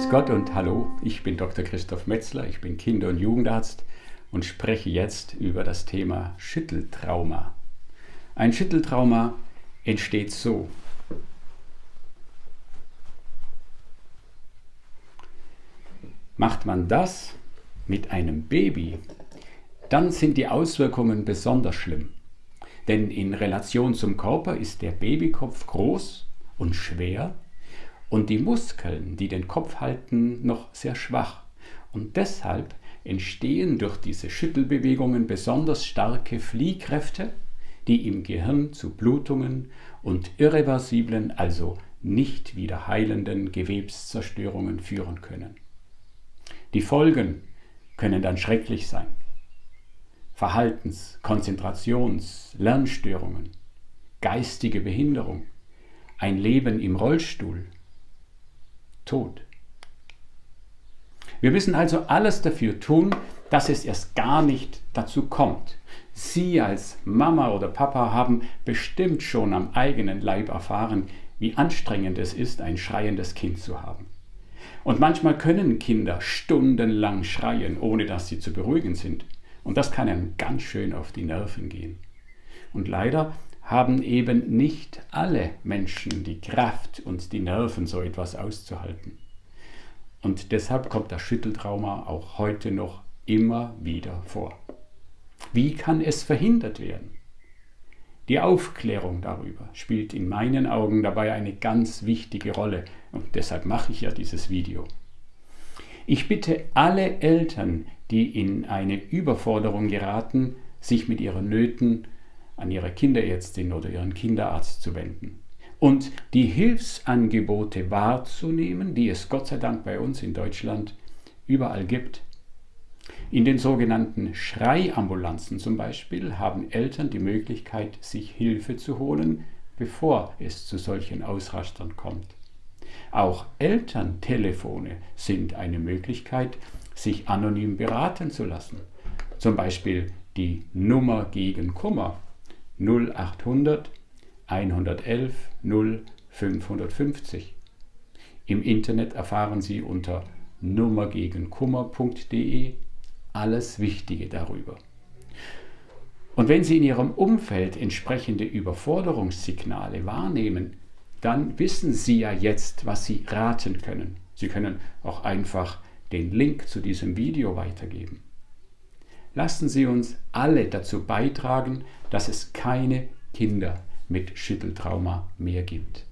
Grüß Gott und hallo, ich bin Dr. Christoph Metzler, ich bin Kinder- und Jugendarzt und spreche jetzt über das Thema Schütteltrauma. Ein Schütteltrauma entsteht so. Macht man das mit einem Baby, dann sind die Auswirkungen besonders schlimm. Denn in Relation zum Körper ist der Babykopf groß und schwer und die Muskeln, die den Kopf halten, noch sehr schwach. Und deshalb entstehen durch diese Schüttelbewegungen besonders starke Fliehkräfte, die im Gehirn zu Blutungen und irreversiblen, also nicht wieder heilenden Gewebszerstörungen führen können. Die Folgen können dann schrecklich sein. Verhaltens-, Konzentrations-, Lernstörungen, geistige Behinderung, ein Leben im Rollstuhl, Tod. Wir müssen also alles dafür tun, dass es erst gar nicht dazu kommt. Sie als Mama oder Papa haben bestimmt schon am eigenen Leib erfahren, wie anstrengend es ist, ein schreiendes Kind zu haben. Und manchmal können Kinder stundenlang schreien, ohne dass sie zu beruhigen sind. Und das kann einem ganz schön auf die Nerven gehen. Und leider haben eben nicht alle Menschen die Kraft und die Nerven, so etwas auszuhalten. Und deshalb kommt das Schütteltrauma auch heute noch immer wieder vor. Wie kann es verhindert werden? Die Aufklärung darüber spielt in meinen Augen dabei eine ganz wichtige Rolle und deshalb mache ich ja dieses Video. Ich bitte alle Eltern, die in eine Überforderung geraten, sich mit ihren Nöten an ihre Kinderärztin oder ihren Kinderarzt zu wenden und die Hilfsangebote wahrzunehmen, die es Gott sei Dank bei uns in Deutschland überall gibt. In den sogenannten Schreiambulanzen zum Beispiel haben Eltern die Möglichkeit, sich Hilfe zu holen, bevor es zu solchen Ausrastern kommt. Auch Elterntelefone sind eine Möglichkeit, sich anonym beraten zu lassen. Zum Beispiel die Nummer gegen Kummer 0800 111 0 550. Im Internet erfahren Sie unter nummergegenkummer.de alles Wichtige darüber. Und wenn Sie in Ihrem Umfeld entsprechende Überforderungssignale wahrnehmen, dann wissen Sie ja jetzt, was Sie raten können. Sie können auch einfach den Link zu diesem Video weitergeben. Lassen Sie uns alle dazu beitragen, dass es keine Kinder mit Schütteltrauma mehr gibt.